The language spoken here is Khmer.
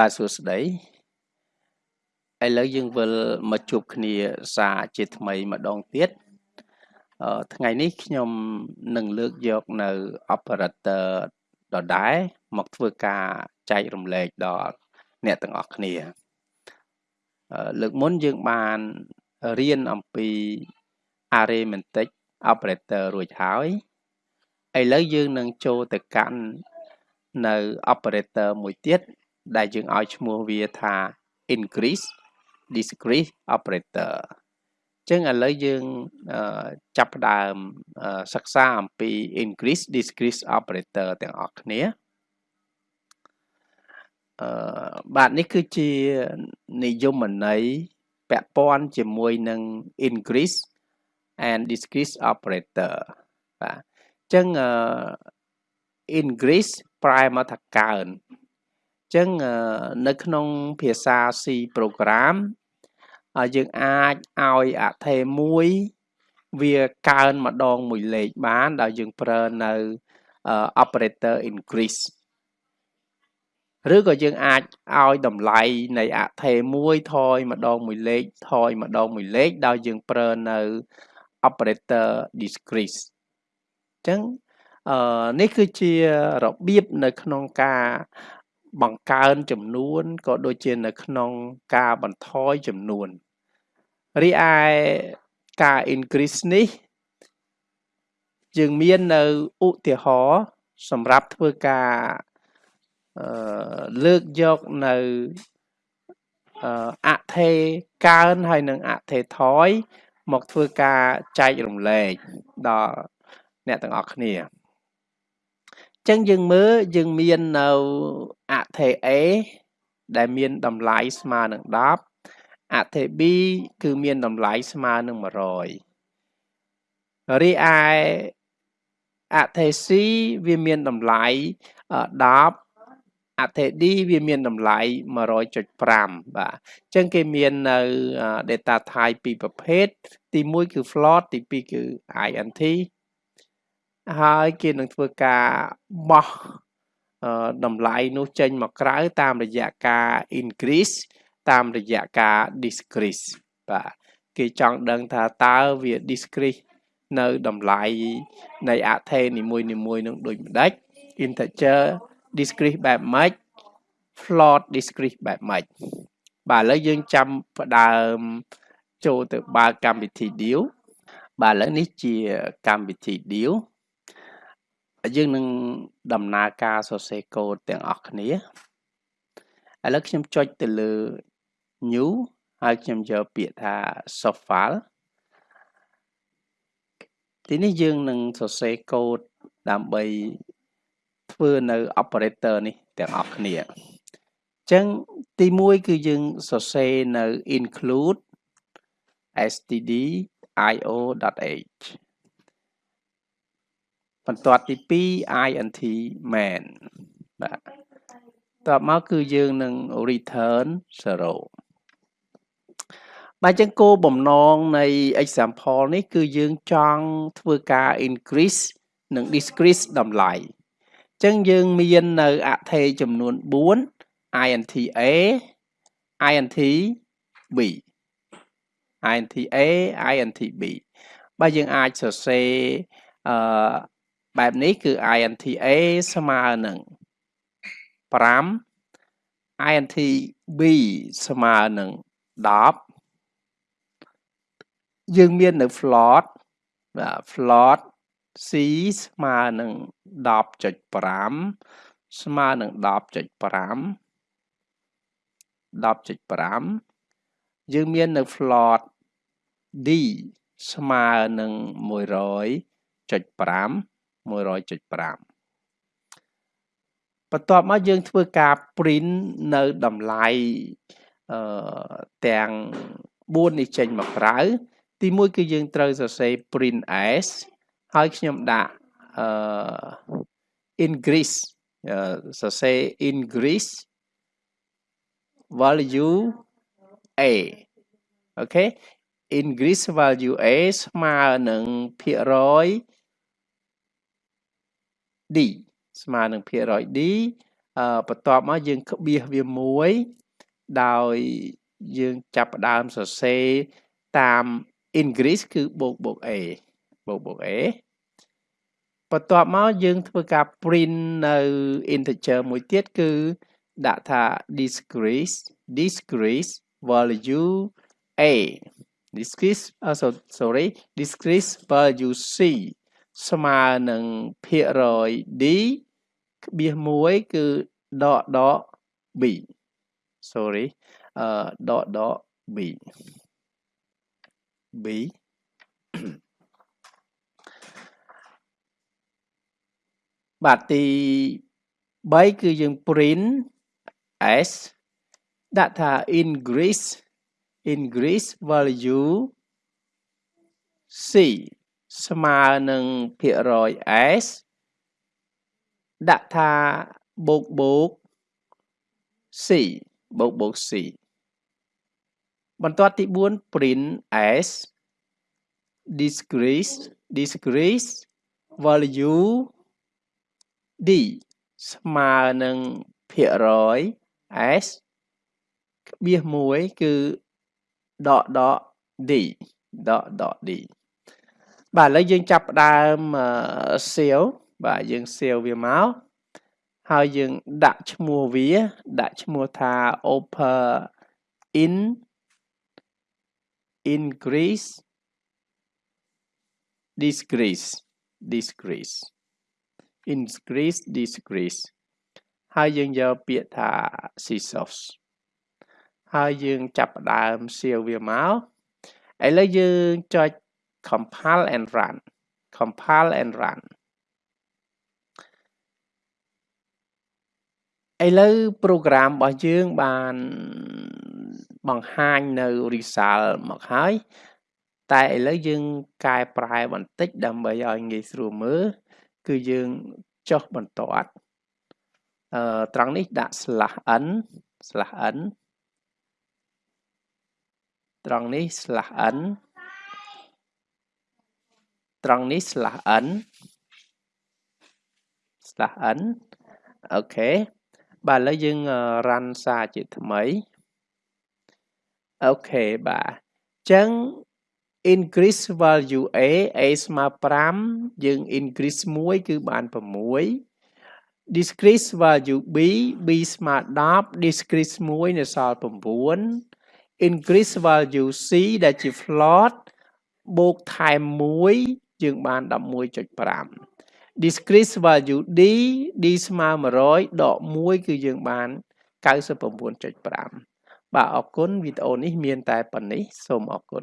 បាទសួស្តីឥឡូវយើងវិលមកជួបគ្នាសារជាថ្មីម្ដងទៀតអឺថ្ងៃនេះខ្ញុំនឹងលើកយកនៅ operator ដដែលមកធ្វើការចែករំលែកដល់អ្នកទាំងអស់គ្នាលើកមុនយើងបានរៀនអំពី arithmetic operator រួចហើយឥឡូវយើងនឹងចូលទៅកាន់នៅ operator មួយទៀត ដែលយើងឲ្យឈ្មោះវាថា increase discrete operator អញ្ចឹងឥឡូវយើងចាប់ផ្ដើមសិក្សាអំពី increase discrete operator ទាំងអស់គ្នាអឺបាទនេះគឺជានិយមន័យពាក់ព័ន្ធជាមួយនឹង increase and discrete operator បាទអញ្ចឹង increase ប្រែមកថាកើន ចឹងនៅក្នុងភាសា C program យើងអាចឲ្យអថេមួយវាកើនម្ដងមួយលេខបានដោយយើងប្រើនៅ operator increase ឬក៏យើងអាចឲ្យតម្លៃនៃអថេមួយថយម្ដងមួយលេខថយម្ដងមួយលេខដោយយើងប្រើនៅ operator discrete អញ្ចឹងអឺនេះគឺជារបៀបនៅក្នុងការ បង្កើនចំនួនក៏ដូចជានៅក្នុងការបន្ថយចំនួនរីឯការ increase នេះយើងមាននៅឧទាហរណ៍សម្រាប់ធ្វើការអឺលើកយកនៅអថេកើនហើយនិងអថេថយមកធ្វើការចែករំលែកដល់អ្នកទាំងអស់គ្នា ចឹងយើងមើលយើងមាននៅអថេ A ដែលមានតម្លៃស្មើនឹង10អថេ B គឺមានតម្លៃស្មើនឹង100រីឯអថេ C វាមានតម្លៃ10អថេ D វាមានតម្លៃ100.5បាទអញ្ចឹងគេមាននៅ data type ពីរប្រភេទទី1គឺ float ទី2គឺ int ហើយគេនឹងធ្វើការបោះតម្លៃនោះចេញមកក្រៅតាមរយៈការ increase តាមរយៈការ decrease បាទគេចង់ដឹងថាតើវា discrete នៅតម្លៃនៃអថេនីមួយនីមួយនឹងដូចម្ដេច integer discrete បែបម៉េច float discrete បែបម៉េចបាទឥឡូវយើងចាំផ្ដើមចូលទៅបើកកម្មវិធី deal បាទឥឡូវនេះជាកម្មវិធី deal យើងនឹងដំណើរការសរសេរកូដទាំងអស់គ្នាឥឡូវខ្ញុំចុចទៅលើ new ហើយខ្ញុំយកពាក្យថា soft file ទីនេះយើងនឹងសរសេរកូដដើម្បីធ្វើនៅ operator នេះទាំងអស់គ្នាអញ្ចឹងទី1គឺយើងសរសេរនៅ include stdio.h បន្ទាត់ទី2 int main បាទតបមកគឺយើងនឹង return 0បាទចឹងគោលបំណងនៃ example នេះ គឺយើងចង់ធ្វើការ increase និង decrease តម្លៃចឹងយើងមាននៅអថេចំនួន4 int a int b int a int b បាទយើងអាចសរសេរអឺ បែបនេះគឺ INTA ស្មើនឹង5 INTB ស្មើនឹង10យើងមាននៅ float បាទ float C ស្មើនឹង10.5ស្មើនឹង10.5 10.5យើងមាននៅ float D ស្មើនឹង100.5 100.5បន្ទាប់មកយើងធ្វើការ print នៅតម្លៃអឺទាំង4នេះចេញមកក្រៅទី1គឺយើងត្រូវសរសេរ print s ហើយខ្ញុំដាក់អឺ increase សរសេរ increase value a អូខេ increase value a ស្មើនឹងភាគរយ D ស្មើនឹងភាគរយ D អឺបន្ទាប់មកយើងក្បៀសវាមួយដោយយើងចាប់ផ្ដើមសរសេរតាម increase គឺបូកបូក a បូកបូក a បន្ទាប់មកយើងធ្វើការ print នៅ integer មួយទៀតគឺដាក់ថា decrease decrease value a decrease uh, so, sorry decrease value c ស្មើនឹងភាគរយ d ក្បៀស1គឺដកដក b sorry អឺដកដក b b បាទទី3គឺយើង print s ដាក់ថា increase increase value c ស្មើនឹងភាគរយ s ដាក់ថាបូកបូក c បូកបូក c បន្ទាត់ទី4 print s decrease decrease value d ស្មើនឹងភាគរយ s ក្បៀស1គឺដកដក d ដកដក d បាទឥឡូវយើងចាប់ផ្ដើមសៀវបាទយើងសៀវវាមកហើយយើងដាក់ឈ្មោះវា ដាក់ឈ្មោះថា open in increase decrease decrease increase decrease ហើយយើងយកពាក្យថា scissors ហើយយើងចាប់ផ្ដើមសៀវវាមកឥឡូវយើងចុច compile and run compile and run ឥឡូវ program របស់យើងបានបង្ហាញនៅ result មកហើយតែឥឡូវយើងកែប្រែបន្តិចដើម្បីឲ្យងាយស្រួលមើលគឺយើងចុះបន្ទាត់អឺត្រង់នេះដាក់ slash n slash n ត្រង់នេះ slash n ត្រង់នេះ slash n slash n អូខេបាទឥឡូវយើង run សារជាថ្មីអូខេបាទអញ្ចឹង increase value a a ស្មើ5យើង increase 1គឺបាន6 decrease value b b ស្មើ10 decrease 1នៅសល់9 increase value c ដែលជា float បូកថែម1 យើងបាន11.5 decrease value d d ស្មើ100ដក1គឺយើងបាន99.5បាទអរគុណវីដេអូនេះមានតែប៉ុណ្នេះសូមអរគុណ